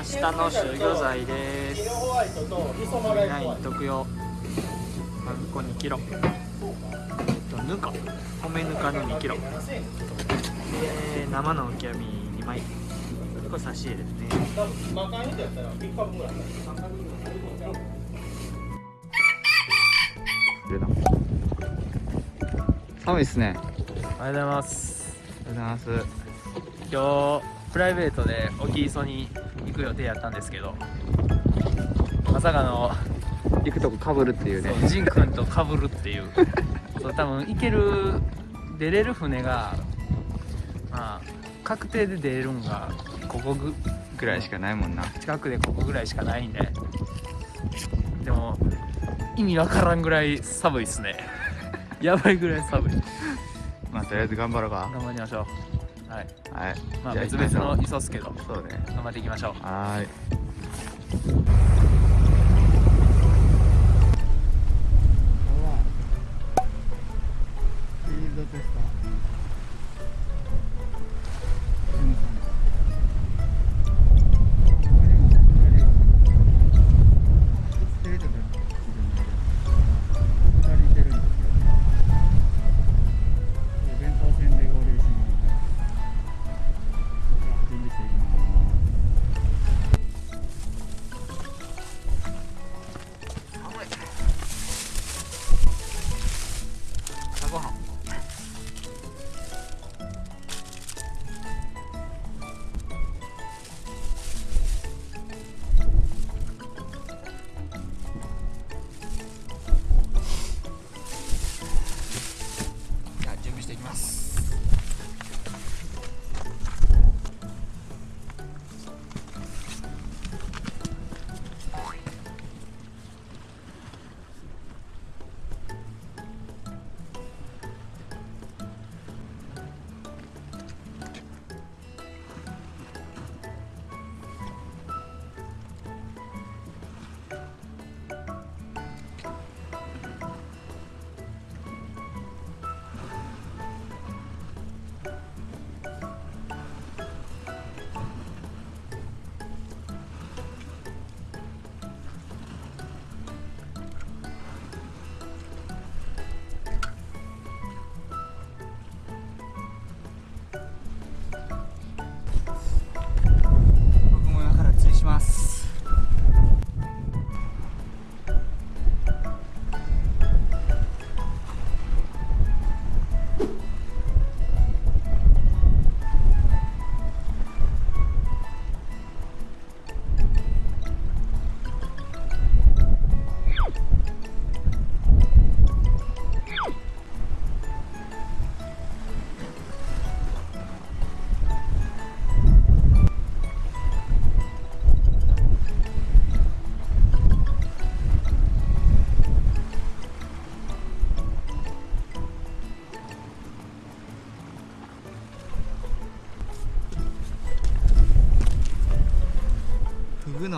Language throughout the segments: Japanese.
明日の集魚剤です。ナイン特用パン粉2キロとぬか。米ぬかの2キロで生の浮き網2枚。これ差し入れですね。寒いっすね。おはようございます。おはようございます。今日プライベートで沖磯に行く予定やったんですけどまさかの行くとこかぶるっていうね。そうジン君と被るっていう。そう多分行ける出れる船がまあ確定で出れるんがここぐぐらいしかないもんな。近くでここぐらいしかないんで。でも意味わからんぐらい寒いっすね。やばいぐらい寒い。まあとりあえず頑張ろうか。頑張りましょうはい。はい。まあ別々の磯っすけどそうね。頑張っていきましょう。はーい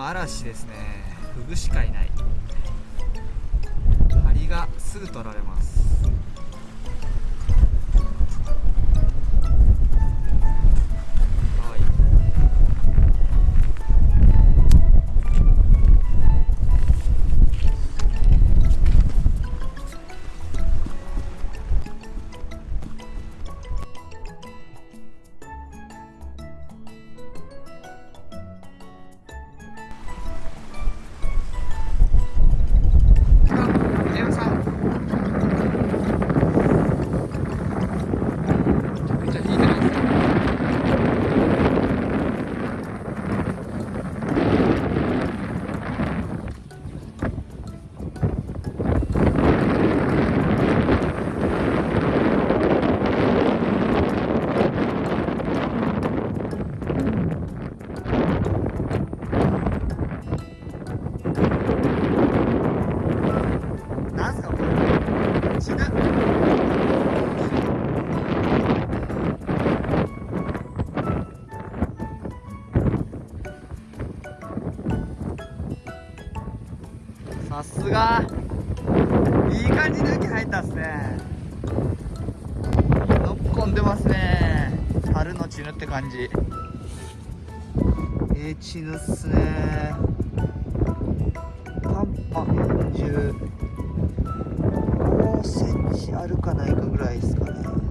の嵐ですね。フグしかいない。針がすぐ取られます。さすが。いい感じの雪入ったっすね。のっこんでますね。春のチヌって感じ。えー、チヌっすね。パンパ40 5センチあるかないかぐらいですかね。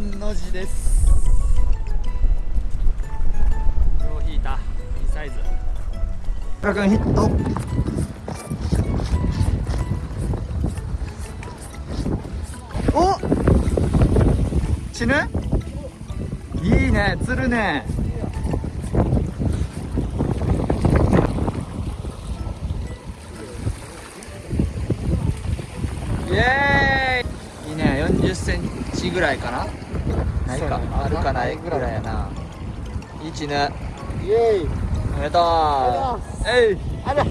三の字です。よう引いた。いいサイズ。ラ君ヒット。お死ぬ？いいね。釣るね。イエーイ。いいね。40センチぐらいかなないかあるかないぐらいやな。いいちぬイエーイ。おめでとう。えい。あら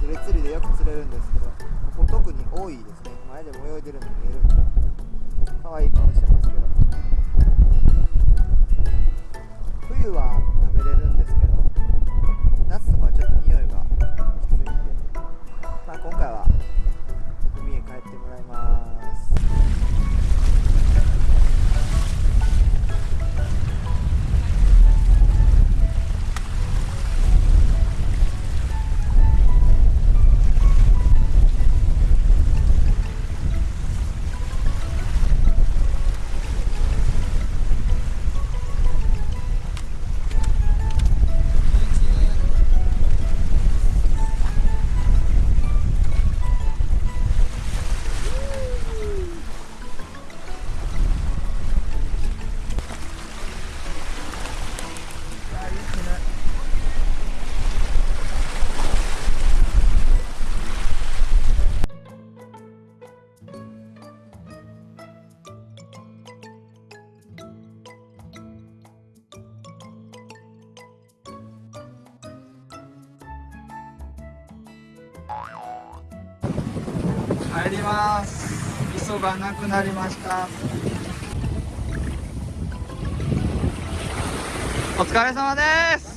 ジレ釣りでよく釣れるんですけどここ特に多いですね。前でも泳いでるの見えるんで可愛い顔してますけど。冬は食べれるんですけど帰ります。味噌がなくなりました。お疲れ様です。